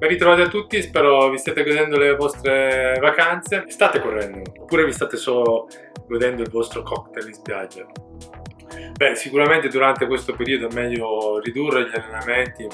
Ben ritrovati a tutti, spero vi state godendo le vostre vacanze. State correndo, oppure vi state solo godendo il vostro cocktail in spiaggia. Beh, sicuramente durante questo periodo è meglio ridurre gli allenamenti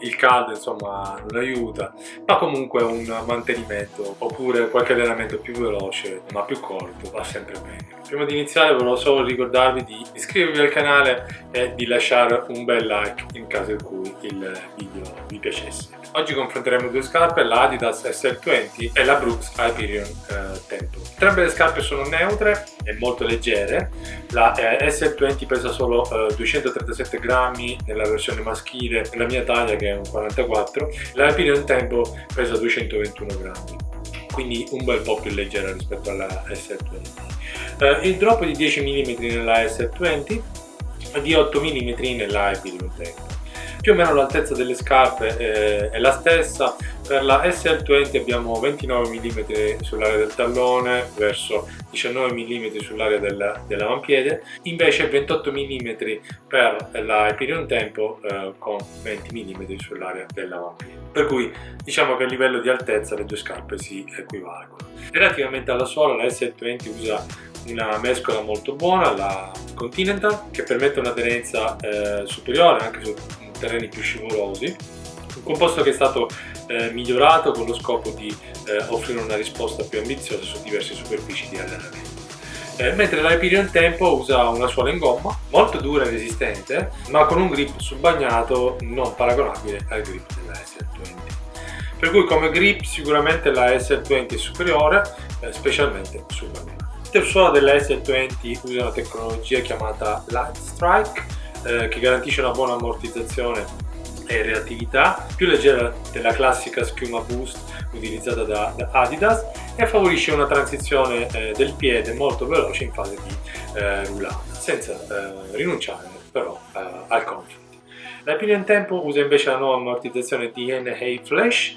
il caldo insomma non aiuta ma comunque un mantenimento oppure qualche allenamento più veloce ma più corto va sempre bene prima di iniziare volevo solo ricordarvi di iscrivervi al canale e di lasciare un bel like in caso in cui il video vi piacesse Oggi confronteremo due scarpe, la Adidas SL20 e la Brooks Hyperion eh, Tempo. Entrambe le scarpe sono neutre e molto leggere, la eh, SL20 pesa solo eh, 237 grammi nella versione maschile, nella mia taglia che è un 44, la Hyperion Tempo pesa 221 grammi quindi un bel po' più leggera rispetto alla S20. Eh, il drop di 10 mm nella S20 e di 8 mm nella Hyperion Tempo più o meno l'altezza delle scarpe eh, è la stessa. Per la SL20 abbiamo 29 mm sull'area del tallone verso 19 mm sull'area dell'avampiede. Invece 28 mm per la Hyperion Tempo eh, con 20 mm sull'area dell'avampiede. Per cui diciamo che a livello di altezza le due scarpe si equivalgono. Relativamente alla suola la SL20 usa una mescola molto buona, la Continental, che permette un'aderenza eh, superiore anche su terreni più scivolosi, un composto che è stato eh, migliorato con lo scopo di eh, offrire una risposta più ambiziosa su diverse superfici di allenamento. Eh, mentre l'Hyperion Tempo usa una suola in gomma molto dura e resistente ma con un grip sul bagnato non paragonabile al grip della SL20 per cui come grip sicuramente la SL20 è superiore eh, specialmente sul bagnato l'intersuola della SL20 usa una tecnologia chiamata Light Strike eh, che garantisce una buona ammortizzazione e reattività, più leggera della classica schiuma boost utilizzata da, da Adidas e favorisce una transizione eh, del piede molto veloce in fase di eh, rullata, senza eh, rinunciare però eh, al comfort. La Pinion Tempo usa invece la nuova ammortizzazione DNA Flash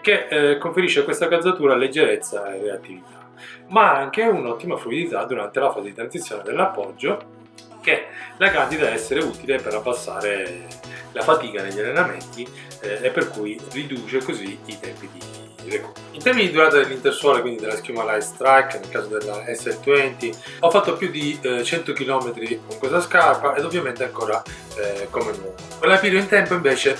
che eh, conferisce a questa calzatura leggerezza e reattività, ma anche un'ottima fluidità durante la fase di transizione dell'appoggio che la candida essere utile per abbassare la fatica negli allenamenti eh, e per cui riduce così i tempi di recupero. In termini di durata dell'intersuola, quindi della schiuma Light Strike, nel caso della SL20, ho fatto più di eh, 100 km con questa scarpa ed ovviamente ancora eh, come nuovo. Con la Piro in tempo invece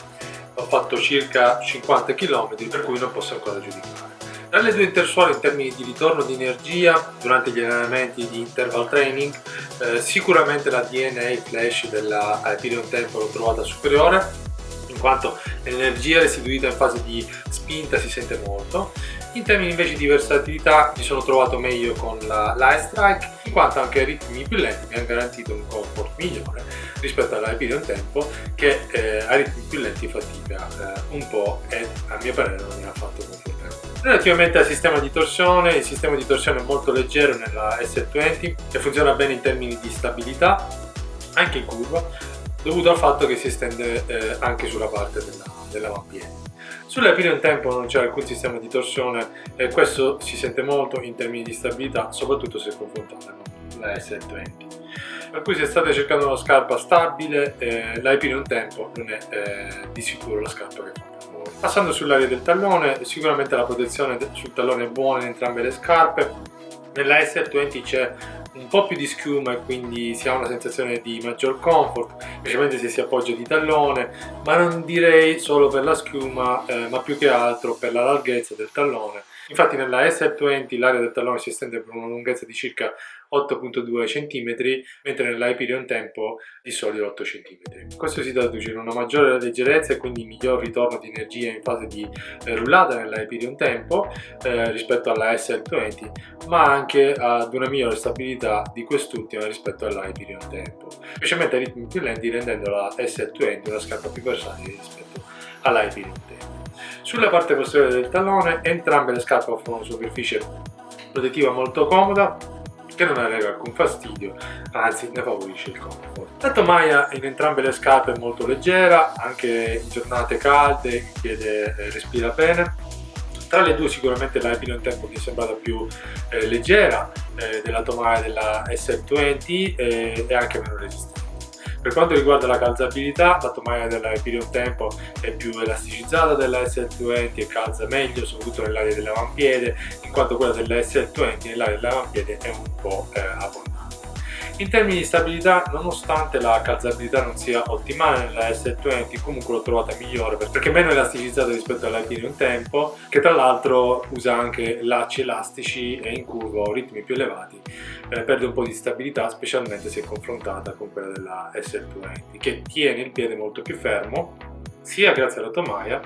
ho fatto circa 50 km per cui non posso ancora giudicare. Tra le due intersuole in termini di ritorno di energia durante gli allenamenti di interval training eh, sicuramente la DNA flash della Hyperion Tempo l'ho trovata superiore in quanto l'energia restituita in fase di spinta si sente molto. In termini invece di versatilità mi sono trovato meglio con la Light Strike in quanto anche ai ritmi più lenti mi ha garantito un comfort migliore rispetto alla Hyperion Tempo che eh, a ritmi più lenti fatica eh, un po' e a mio parere non mi ha fatto confortare Relativamente al sistema di torsione, il sistema di torsione è molto leggero nella S20 e funziona bene in termini di stabilità, anche in curva, dovuto al fatto che si estende eh, anche sulla parte dell'avampiede. Dell Sull'Epirion Tempo non c'è alcun sistema di torsione e questo si sente molto in termini di stabilità, soprattutto se confrontata con la S20 per cui se state cercando una scarpa stabile eh, l'Hyperion Tempo non è eh, di sicuro la scarpa che fa Passando sull'area del tallone, sicuramente la protezione sul tallone è buona in entrambe le scarpe. Nella SL20 c'è un po' più di schiuma e quindi si ha una sensazione di maggior comfort, specialmente se si appoggia di tallone, ma non direi solo per la schiuma, eh, ma più che altro per la larghezza del tallone. Infatti nella SL20 l'area del tallone si estende per una lunghezza di circa 8.2 cm, mentre nell'Hyperion Tempo di soli 8 cm. Questo si traduce in una maggiore leggerezza e quindi miglior ritorno di energia in fase di eh, rullata nell'Hyperion Tempo eh, rispetto alla SL20, ma anche ad una migliore stabilità di quest'ultima rispetto all'Hyperion Tempo, specialmente a ritmi più lenti rendendo la SL20 una scarpa più versatile rispetto all'Hyperion Tempo. Sulla parte posteriore del tallone entrambe le scarpe offrono una superficie protettiva molto comoda che non arreca alcun fastidio, anzi ne favorisce il comfort. La tomaia in entrambe le scarpe è molto leggera, anche in giornate calde il piede eh, respira bene. Tra le due sicuramente la Epinion Tempo mi è sembrata più eh, leggera eh, della tomaia della SL20 eh, e anche meno resistente. Per quanto riguarda la calzabilità, la tomaia della Hyperion Tempo è più elasticizzata della SL20 e calza meglio, soprattutto nell'area dell'avampiede, in quanto quella della SL20 nell'area dell'avampiede è un po' eh, abbondante. In termini di stabilità, nonostante la calzabilità non sia ottimale nella S20, comunque l'ho trovata migliore perché è meno elasticizzata rispetto all'Alpine Tempo, che tra l'altro usa anche lacci elastici e in curva o ritmi più elevati, eh, perde un po' di stabilità, specialmente se confrontata con quella della S20, che tiene il piede molto più fermo, sia grazie alla tomaia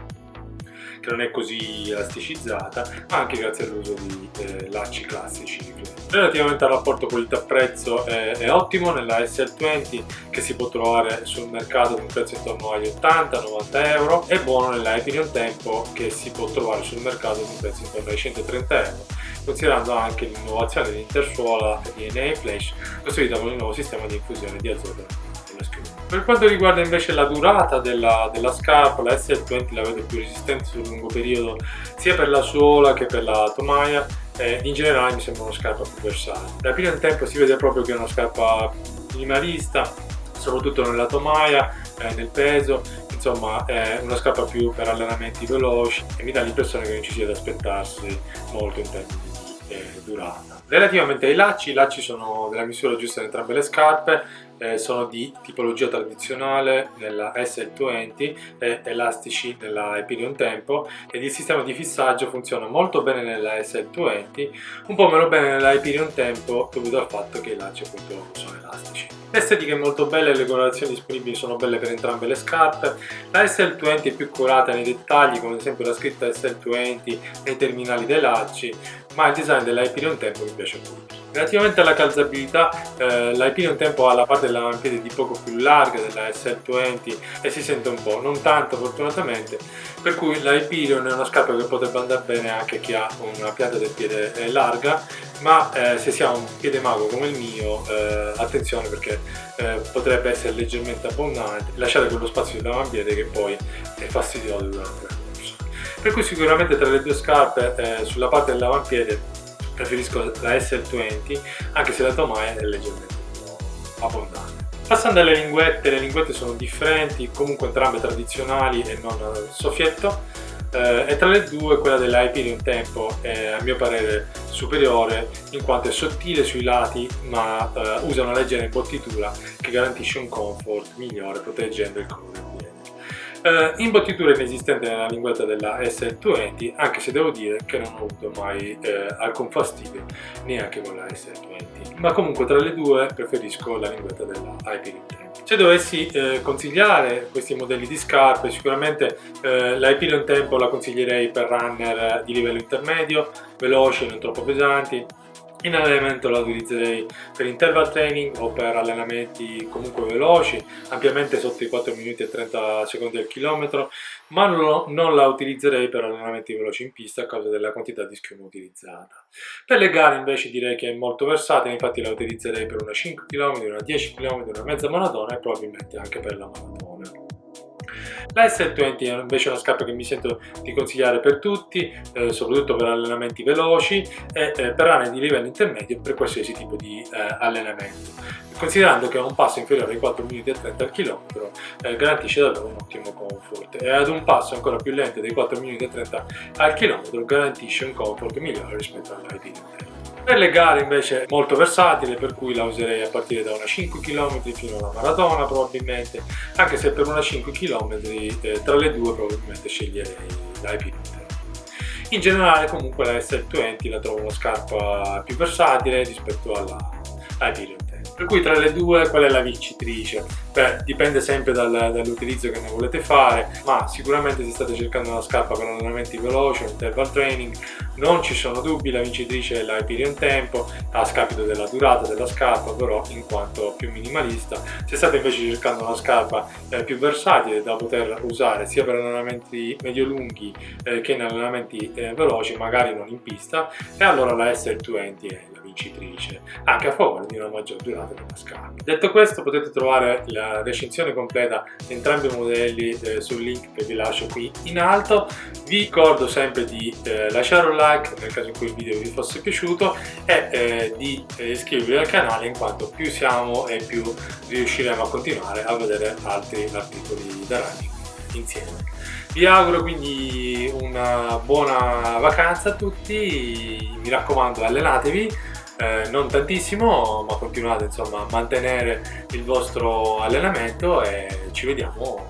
che non è così elasticizzata, ma anche grazie all'uso di eh, lacci classici. Relativamente al rapporto qualità-prezzo è, è, ottimo nella SL20 che si può trovare sul mercato con un prezzo intorno agli 80-90 euro. E buono nella Epinion Tempo che si può trovare sul mercato con un prezzo intorno ai 130 euro. Considerando anche l'innovazione dell'intersuola DNA Flash costruita con il nuovo sistema di infusione di azoto per quanto riguarda invece la durata della, della scarpa, la SL20 la vedo più resistente sul lungo periodo sia per la suola che per la tomaia e in generale mi sembra una scarpa più versatile. Da prima in tempo si vede proprio che è una scarpa minimalista, soprattutto nella tomaia, eh, nel peso, insomma è una scarpa più per allenamenti veloci e mi dà l'impressione che non ci sia da aspettarsi molto in di eh, durata. Relativamente ai lacci, i lacci sono della misura giusta in entrambe le scarpe, eh, sono di tipologia tradizionale nella S20 e elastici nella Hyperion Tempo ed il sistema di fissaggio funziona molto bene nella S20, un po' meno bene nella Hyperion Tempo dovuto al fatto che i lacci appunto sono elastici. L'estetica è molto bella e le colorazioni disponibili sono belle per entrambe le scarpe. La SL20 è più curata nei dettagli, come ad esempio la scritta SL20 nei terminali dei lacci, ma il design della Hyperion Tempo mi piace molto. Relativamente alla calzabilità, eh, la Hyperion Tempo ha la parte dell'avampiede di poco più larga della SL20 e si sente un po', non tanto fortunatamente, per cui la Hyperion è una scarpa che potrebbe andare bene anche chi ha una pianta del piede eh, larga, ma eh, se si ha un piede mago come il mio, eh, attenzione perché eh, potrebbe essere leggermente abbondante, lasciate quello spazio dell'avampiede che poi è fastidioso durante. Per cui sicuramente tra le due scarpe, eh, sulla parte dell'avampiede preferisco la SL20 anche se la tomaia è leggermente più abbondante. Passando alle linguette, le linguette sono differenti, comunque entrambe tradizionali e non soffietto eh, e tra le due quella della Hyperion Tempo è a mio parere superiore in quanto è sottile sui lati ma eh, usa una leggera imbottitura che garantisce un comfort migliore proteggendo il colore eh, imbottitura inesistente nella linguetta della S20 anche se devo dire che non ho avuto mai eh, alcun fastidio neanche con la S20 ma comunque tra le due preferisco la linguetta della Hyperion se dovessi eh, consigliare questi modelli di scarpe sicuramente eh, la Hyperion Tempo la consiglierei per runner di livello intermedio veloci, non troppo pesanti in allenamento la utilizzerei per interval training o per allenamenti comunque veloci, ampiamente sotto i 4 minuti e 30 secondi al chilometro, ma non, non la utilizzerei per allenamenti veloci in pista a causa della quantità di schiuma utilizzata. Per le gare invece direi che è molto versatile, infatti la utilizzerei per una 5 km, una 10 km, una mezza maratona e probabilmente anche per la maratona. La S20 è una scarpa che mi sento di consigliare per tutti, eh, soprattutto per allenamenti veloci e eh, per aree di livello intermedio per qualsiasi tipo di eh, allenamento. Considerando che a un passo inferiore ai 4 minuti e 30 al chilometro eh, garantisce davvero un ottimo comfort e ad un passo ancora più lento dei 4 minuti e 30 al chilometro garantisce un comfort migliore rispetto all'IP per le gare invece molto versatile per cui la userei a partire da una 5 km fino alla maratona probabilmente anche se per una 5 km eh, tra le due probabilmente sceglierei l'IP in generale comunque la SL20 la trovo una scarpa più versatile rispetto alla IP per cui tra le due qual è la vincitrice? Beh, dipende sempre dal, dall'utilizzo che ne volete fare, ma sicuramente se state cercando una scarpa per allenamenti veloci o interval training, non ci sono dubbi, la vincitrice è la Hyperion Tempo, a scapito della durata della scarpa, però in quanto più minimalista. Se state invece cercando una scarpa eh, più versatile da poter usare sia per allenamenti medio-lunghi eh, che in allenamenti eh, veloci, magari non in pista, e allora la SL20 è la vincitrice, anche a favore di una maggior durata della scarpa. Detto questo potete trovare la recensione completa di entrambi i modelli eh, sul link che vi lascio qui in alto. Vi ricordo sempre di eh, lasciare un like like nel caso in cui il video vi fosse piaciuto e eh, di eh, iscrivervi al canale in quanto più siamo e più riusciremo a continuare a vedere altri articoli da running insieme. Vi auguro quindi una buona vacanza a tutti, mi raccomando allenatevi, eh, non tantissimo ma continuate insomma a mantenere il vostro allenamento e ci vediamo